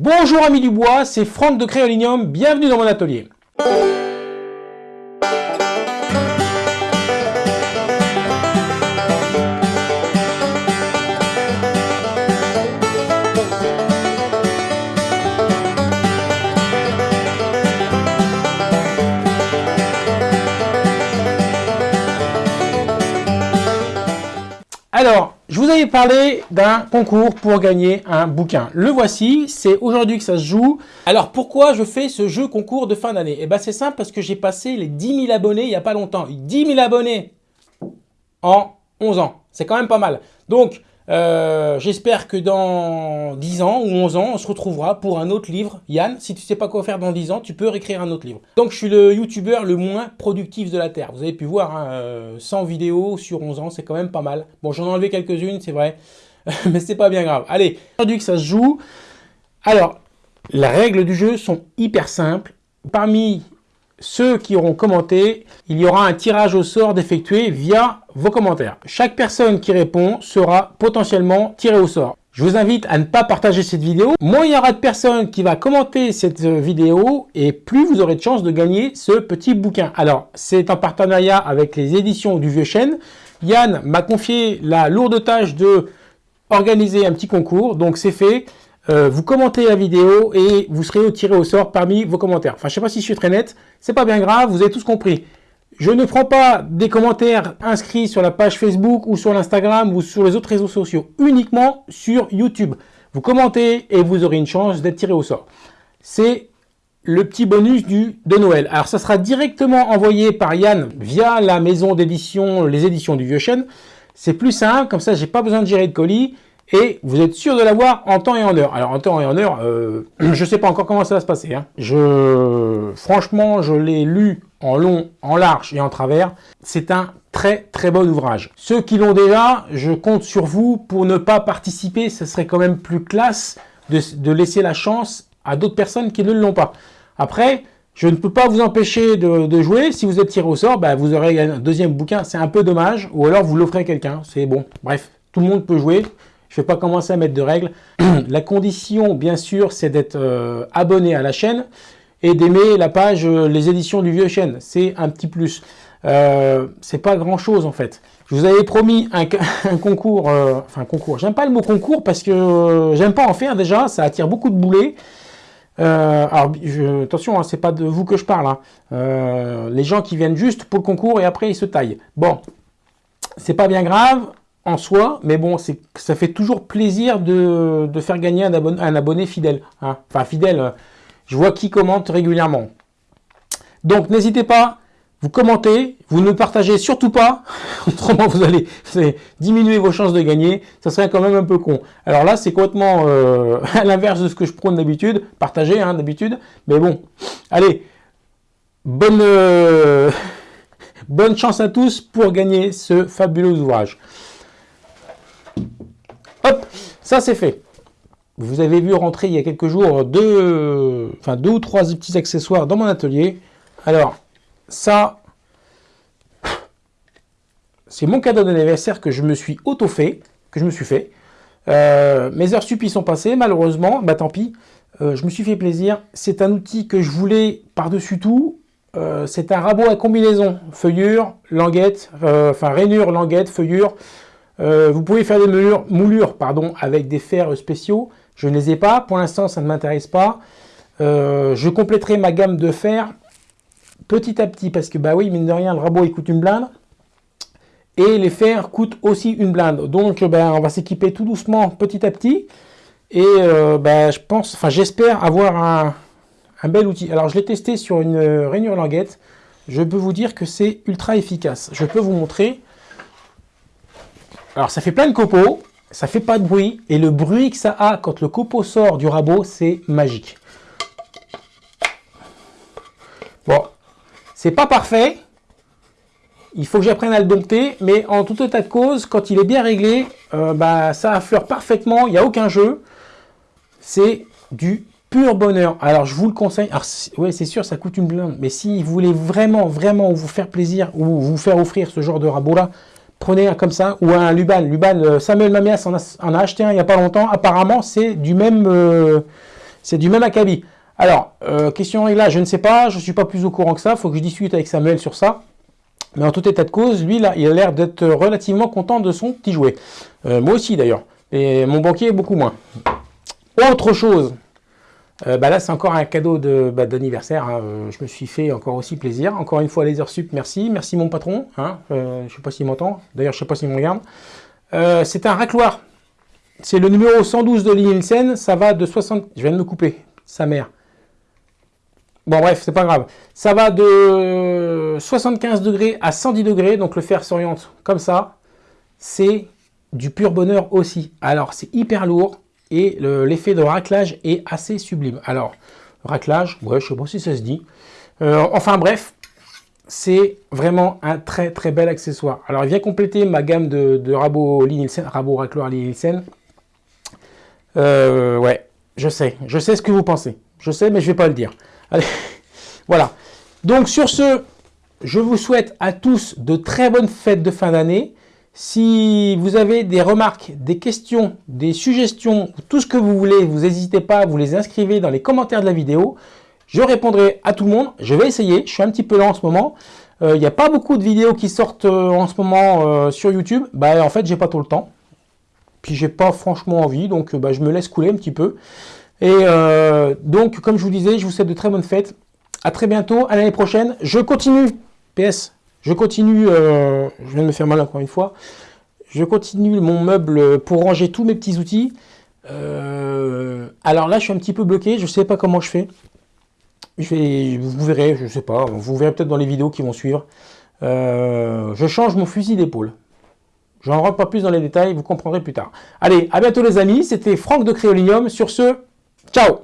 Bonjour amis du bois, c'est Franck de Créolinium, bienvenue dans mon atelier. Alors, je vous avais parlé d'un concours pour gagner un bouquin. Le voici, c'est aujourd'hui que ça se joue. Alors, pourquoi je fais ce jeu concours de fin d'année? Eh bien, c'est simple parce que j'ai passé les 10 000 abonnés il n'y a pas longtemps. 10 000 abonnés en 11 ans. C'est quand même pas mal. Donc, euh, j'espère que dans 10 ans ou 11 ans, on se retrouvera pour un autre livre. Yann, si tu sais pas quoi faire dans 10 ans, tu peux réécrire un autre livre. Donc je suis le youtubeur le moins productif de la Terre. Vous avez pu voir, 100 hein, euh, vidéos sur 11 ans, c'est quand même pas mal. Bon, j'en ai enlevé quelques-unes, c'est vrai, mais c'est pas bien grave. Allez, aujourd'hui que ça se joue. Alors, les règles du jeu sont hyper simples. Parmi ceux qui auront commenté, il y aura un tirage au sort d'effectuer via vos commentaires. Chaque personne qui répond sera potentiellement tirée au sort. Je vous invite à ne pas partager cette vidéo. Moins il y aura de personnes qui va commenter cette vidéo et plus vous aurez de chances de gagner ce petit bouquin. Alors, c'est en partenariat avec les éditions du Vieux Chêne. Yann m'a confié la lourde tâche de organiser un petit concours, donc c'est fait. Euh, vous commentez la vidéo et vous serez tiré au sort parmi vos commentaires. Enfin, je sais pas si je suis très net, c'est pas bien grave, vous avez tous compris. Je ne prends pas des commentaires inscrits sur la page Facebook ou sur l'Instagram ou sur les autres réseaux sociaux, uniquement sur YouTube. Vous commentez et vous aurez une chance d'être tiré au sort. C'est le petit bonus de Noël. Alors, ça sera directement envoyé par Yann via la maison d'édition, les éditions du Vieux Chêne. C'est plus simple, comme ça, j'ai pas besoin de gérer de colis et vous êtes sûr de l'avoir en temps et en heure. Alors en temps et en heure, euh, je ne sais pas encore comment ça va se passer. Hein. Franchement, je l'ai lu en long, en large et en travers. C'est un très très bon ouvrage. Ceux qui l'ont déjà, je compte sur vous pour ne pas participer. Ce serait quand même plus classe de, laisser la chance à d'autres personnes qui ne l'ont pas. Après, je ne peux pas vous empêcher de, jouer. Si vous êtes tiré au sort, bah, vous aurez un deuxième bouquin. C'est un peu dommage. Ou alors vous l'offrez à quelqu'un. C'est bon. Bref, tout le monde peut jouer. Je ne vais pas commencer à mettre de règles. la condition, bien sûr, c'est d'être euh, abonné à la chaîne et d'aimer la page euh, Les éditions du Vieux Chêne. C'est un petit plus. Euh, c'est pas grand chose en fait. Je vous avais promis un, concours, enfin concours, j'aime pas le mot concours parce que j'aime pas en faire déjà, ça attire beaucoup de boulets. alors attention, hein, c'est pas de vous que je parle, hein. les gens qui viennent juste pour le concours et après ils se taillent. Bon, c'est pas bien grave, en soi, mais bon, ça fait toujours plaisir de, faire gagner un abonné, fidèle. Hein. Enfin, fidèle, je vois qui commente régulièrement. Donc, n'hésitez pas, vous commentez, vous ne partagez surtout pas, autrement vous allez, diminuer vos chances de gagner, ça serait quand même un peu con. Alors là, c'est complètement euh, à l'inverse de ce que je prône d'habitude, partager hein, d'habitude, mais bon, allez, bonne, euh, bonne chance à tous pour gagner ce fabuleux ouvrage. Ça c'est fait. Vous avez vu rentrer il y a quelques jours deux, enfin deux ou trois petits accessoires dans mon atelier. Alors, ça, c'est mon cadeau d'anniversaire que je me suis auto-fait, que je me suis fait. Euh, mes heures sup sont passées, malheureusement, bah tant pis. Euh, je me suis fait plaisir. C'est un outil que je voulais par-dessus tout. Euh, c'est un rabot à combinaison, feuillure, languette, enfin rainure, languette, feuillure. Euh, vous pouvez faire des moulures, pardon, avec des fers spéciaux. Je ne les ai pas. Pour l'instant, ça ne m'intéresse pas. Euh, je compléterai ma gamme de fers petit à petit parce que, bah oui, mine de rien, le rabot, il coûte une blinde. Et les fers coûtent aussi une blinde. Donc, ben, on va s'équiper tout doucement, petit à petit. Et euh, ben, je pense, enfin, j'espère avoir un, un, bel outil. Alors, je l'ai testé sur une rainure languette. Je peux vous dire que c'est ultra efficace. Je peux vous montrer. Alors ça fait plein de copeaux, ça fait pas de bruit, et le bruit que ça a quand le copeau sort du rabot, c'est magique. Bon, c'est pas parfait, il faut que j'apprenne à le dompter, mais en tout état de cause, quand il est bien réglé, euh, bah, ça affleure parfaitement, il n'y a aucun jeu. C'est du pur bonheur. Alors je vous le conseille, alors ouais c'est sûr ça coûte une blinde, mais si vous voulez vraiment, vraiment vous faire plaisir ou vous faire offrir ce genre de rabot là, prenez un comme ça, ou un Luban. Luban, euh, Samuel Mamias en a, acheté un il n'y a pas longtemps. Apparemment, c'est du même, euh, c'est du même acabit. Alors, euh, question réglage, je ne sais pas, je ne suis pas plus au courant que ça, il faut que je discute avec Samuel sur ça. Mais en tout état de cause, lui, là, il a l'air d'être relativement content de son petit jouet. Moi aussi, d'ailleurs. Et mon banquier, beaucoup moins. Autre chose. Euh, bah là, c'est encore un cadeau bah, d'anniversaire. Hein. je me suis fait encore aussi plaisir. Encore une fois, les heures sup, merci. Merci mon patron. Hein. je ne sais pas s'il m'entend. D'ailleurs, je ne sais pas s'il me regarde. c'est un racloir. C'est le numéro 112 de Nielsen. Ça va de 60... Je viens de me couper. Sa mère. Bon bref, c'est pas grave. Ça va de 75 degrés à 110 degrés, donc le fer s'oriente comme ça. C'est du pur bonheur aussi. Alors c'est hyper lourd et l'effet de raclage est assez sublime. Alors, raclage, ouais, je sais pas si ça se dit. Euh, enfin bref, c'est vraiment un très très bel accessoire. Alors il vient compléter ma gamme de, de Rabo Nielsen, Rabo Racloir. Euh, ouais, je sais, je sais ce que vous pensez. Je sais, mais je vais pas le dire. Allez, voilà. Donc sur ce, je vous souhaite à tous de très bonnes fêtes de fin d'année. Si vous avez des remarques, des questions, des suggestions, tout ce que vous voulez, vous n'hésitez pas, vous les inscrivez dans les commentaires de la vidéo. Je répondrai à tout le monde. Je vais essayer. Je suis un petit peu lent en ce moment. Euh, il n'y a pas beaucoup de vidéos qui sortent euh, en ce moment euh, sur YouTube. Bah, en fait, j'ai pas tout le temps. Puis j'ai pas franchement envie, donc bah, je me laisse couler un petit peu. Et donc, comme je vous disais, je vous souhaite de très bonnes fêtes. À très bientôt, à l'année prochaine. Je continue, PS, je continue, euh, je viens de me faire mal encore une fois, je continue mon meuble pour ranger tous mes petits outils. Euh, alors là, je suis un petit peu bloqué, je ne sais pas comment je fais. Vous verrez, je ne sais pas, vous verrez peut-être dans les vidéos qui vont suivre. je change mon fusil d'épaule. Je n'en rentre pas plus dans les détails, vous comprendrez plus tard. Allez, à bientôt les amis, c'était Franck de Créolinium. Sur ce, Ciao